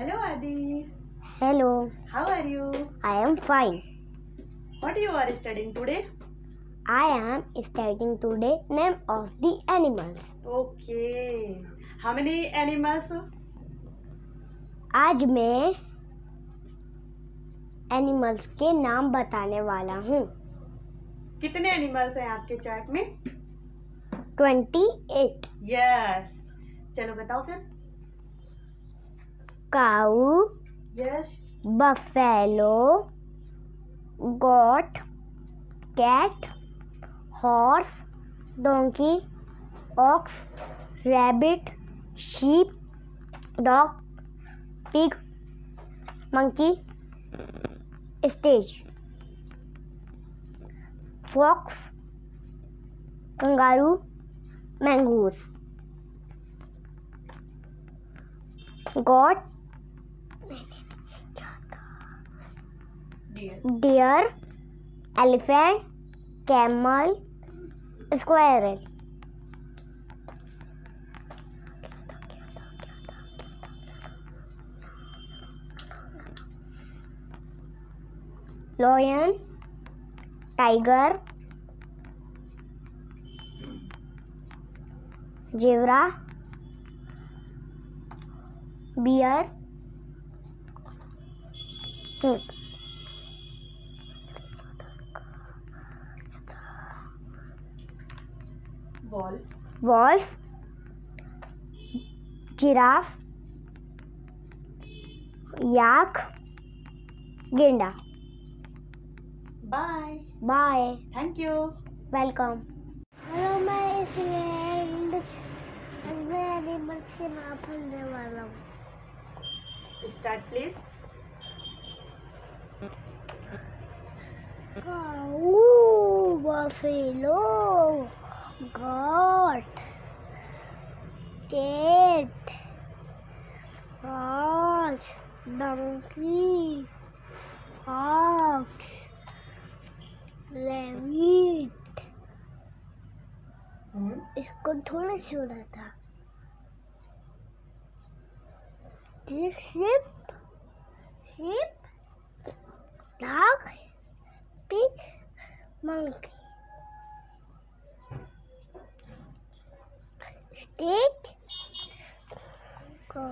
Hello Adi. Hello, How are you? I am fine. What you are studying today? I am studying today name of the animals. Okay. How many animals? आज मैं animals के नाम बताने वाला हूँ कितने animals हैं आपके चार्ट में? ट्वेंटी एट यस चलो बताओ फिर cow yes buffalo goat cat horse donkey ox rabbit sheep dog pig monkey stage fox kangaroo mongoose goat deer deer elephant camel squirrel lion tiger zebra wolf, giraffe, yak, गेंडा bye bye thank you welcome hello my friends आज मैं animals के नाम पढ़ने वाला हूँ start please cow buffalo goat cat horse donkey fox rabbit इसको थोड़ा छोड़ा था sheep sheep dog pig monkey stick go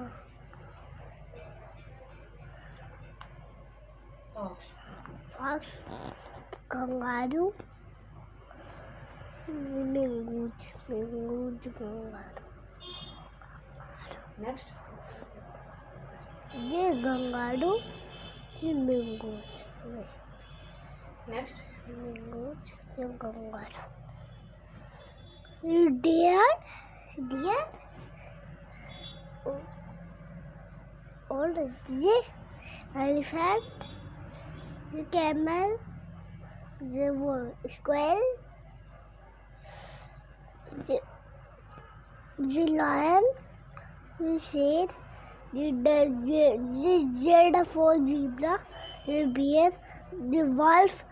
fox kangaroo mingood mingood kangaroo next ये गंगारू ये mingood नेक्स्ट mingood ये गंगारू ये deer diye all the elephant, the camel, the squirrel, the, the lion, the shade, the, the, the, the giraffe, zebra, the bear, the wolf,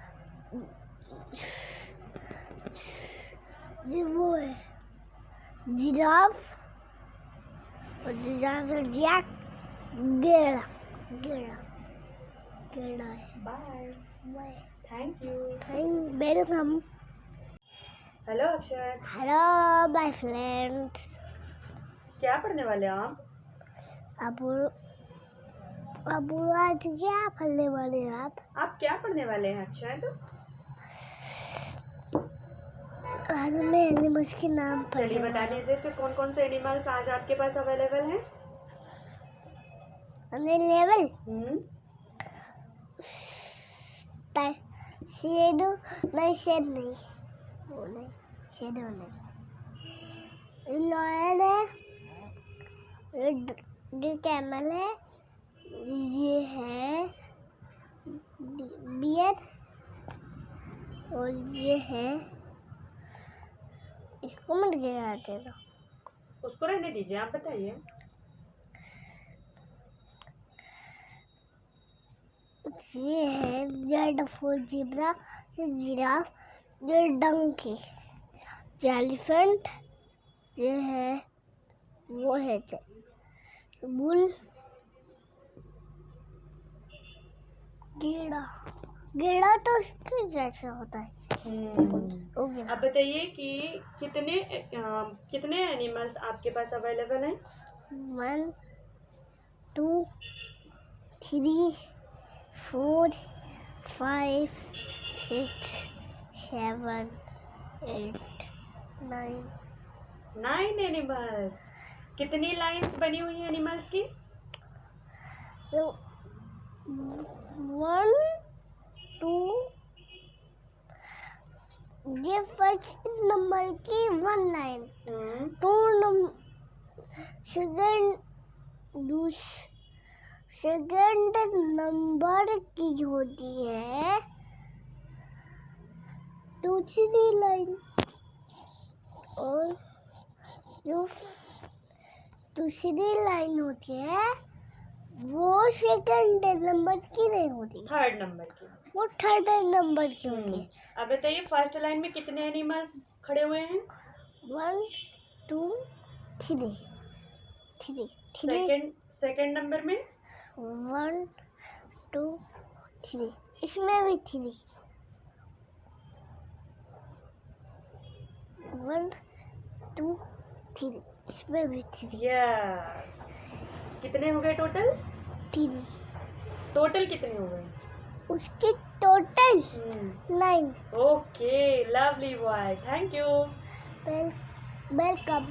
the wolf. Giraffe और giraffe yak गेड़ा गेड़ा गेड़ा है bye मैं thank you thank welcome hello अक्षर hello my friends क्या पढ़ने वाले हो आप? अब अब आज क्या पढ़ने वाले हैं आप? आप क्या पढ़ने वाले हैं अक्षर आज मैं एनिमल्स के नाम चलिए पढ़ने बता दीजिए फिर कौन कौन से एनिमल्स आज आपके पास अवेलेबल हैं? अवेलेबल लेवल हम्म। शेड नहीं शेड नहीं। वो नहीं शेड नहीं। लॉयन है ये कैमल है ये है बियर और ये है इसको मत गिराते दो उसको रहने दीजिए आप बताइए। ये है जेड फोर जीब्रा ये जिराफ ये डंकी एलिफेंट ये है वो है बुल गेड़ा। गेड़ा तो उसके जैसा होता है। अब बताइए कि कितने अ, कितने एनिमल्स आपके पास अवेलेबल हैं? One two three four five six seven eight nine nine animals कितनी लाइंस बनी हुई हैं एनिमल्स की? वन टू ये फ़र्स्ट नंबर की one line two number second second number की होती है। दूसरी लाइन और जो दूसरी लाइन होती है वो सेकंड नंबर की नहीं होती। थर्ड नंबर की। वो थर्ड नंबर की होती हम्म, है अब बताइए फ़र्स्ट लाइन में कितने एनिमल्स खड़े हुए हैं? One two three three three second second number में? वन टू थ्री इसमें भी थ्री वन टू थ्री इसमें भी थ्री यस कितने हो गए टोटल थ्री टोटल कितने हो गए? उसके total nine okay lovely boy thank you well welcome